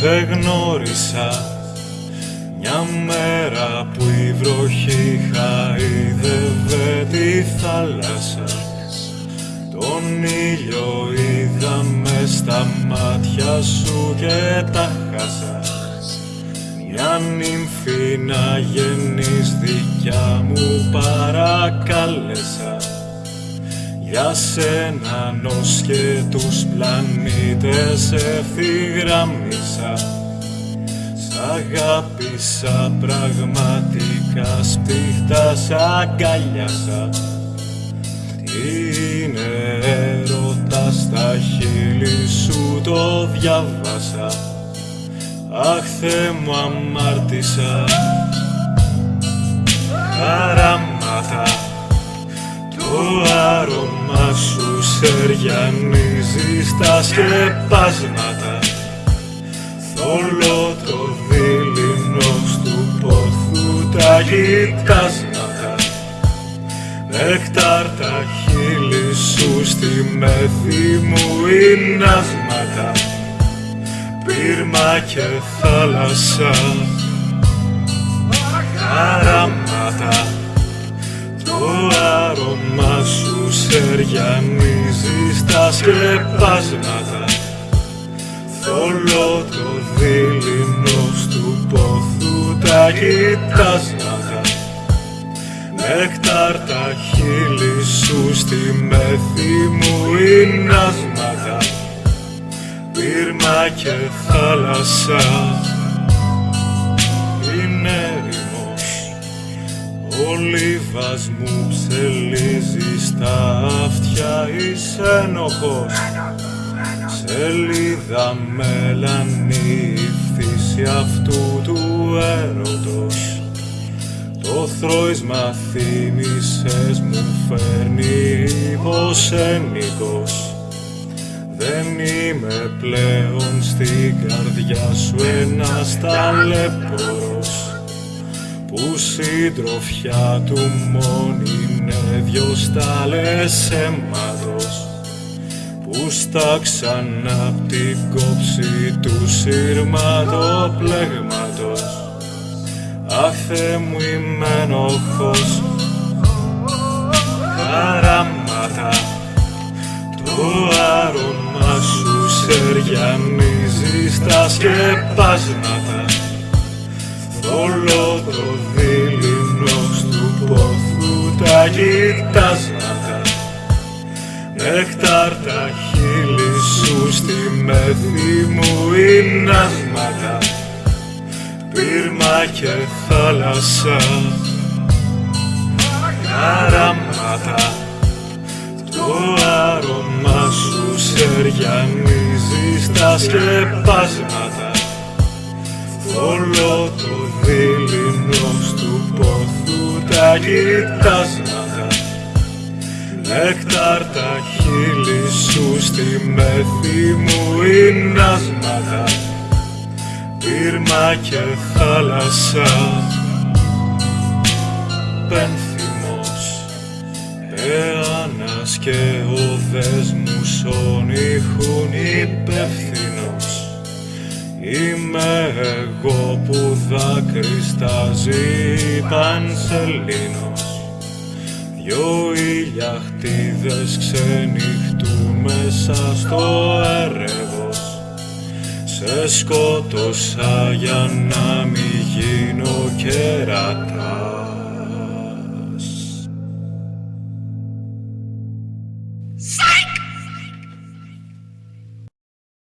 σε γνώρισα. Μια μέρα που η βροχή χαίδευε τη θάλασσα. Τον ήλιο είδα μες στα μάτια σου και τα χάσα. Μια νύμφη να γεννείς δικιά μου παρακάλεσα για σένα νος και τους πλανήτες ευθυγραμμίσα Αγάπησα πραγματικά σπίχτα σ' αγκαλιάσα. Τι είναι έρωτα στα χείλη σου το διάβασα Αχ Θεέ μου αμάρτησα. Χαράματα σου σεριανίζει στα σκεπάσματα. Θολό το τα κοιτάσματα. Νεκτάρ τα χείλη σου στη μέθη μου νάσματα Πύρμα και θάλασσα. Χαράματα Το άρωμα σου σεριανίζει στα σκεπάσματα. Θολό το δίληνος του πόθου τα κοιτάσματα. Νέκταρ τα χείλη σου στη μέθη μου νάσματα Πύρμα και θάλασσα. Είναι ερημός Ο λίβας μου ψελίζει στα αυτιά είσαι ενοχός Σελίδα μελανή φύση αυτού του έρωτος. Το θρόισμα θύμησες μου φέρνει πως ενικός Δεν είμαι πλέον στην καρδιά σου ένας ταλέπορος. Που συντροφιά του μόνη είναι δυο στάλες αίματος που στάξαν απ' την κόψη του σύρματοπλέγματος Αχ Θεέ μου είμαι ενοχός. Χαράματα το άρωμα σου σεριανίζει στα σκεπάσματα. Θολό το δίληνος του πόθου τα κοιτάσματα Νεκτάρ τα χείλη σου στη μέθη μου νάσματα Πύρμα και θάλασσα. Χαράματα Το άρωμα σου σεριανίζει στα σκεπάσματα. Θολό το δίληνος του πόθου τα κοιτάσματα Νέκταρ τα χείλη σου στη μέθη μου νάσματα Πύρμα και θάλασσα. Πένθυμος Εάνας και ο δέσμους όνειχουν υπεύθυνος. Είμαι εγώ που δάκρυστάζει πανσελίνος Δυο ηλιαχτίδες ξενυχτούν μέσα στο έρευος. Σε σκότωσα για να μην γίνω κεράτα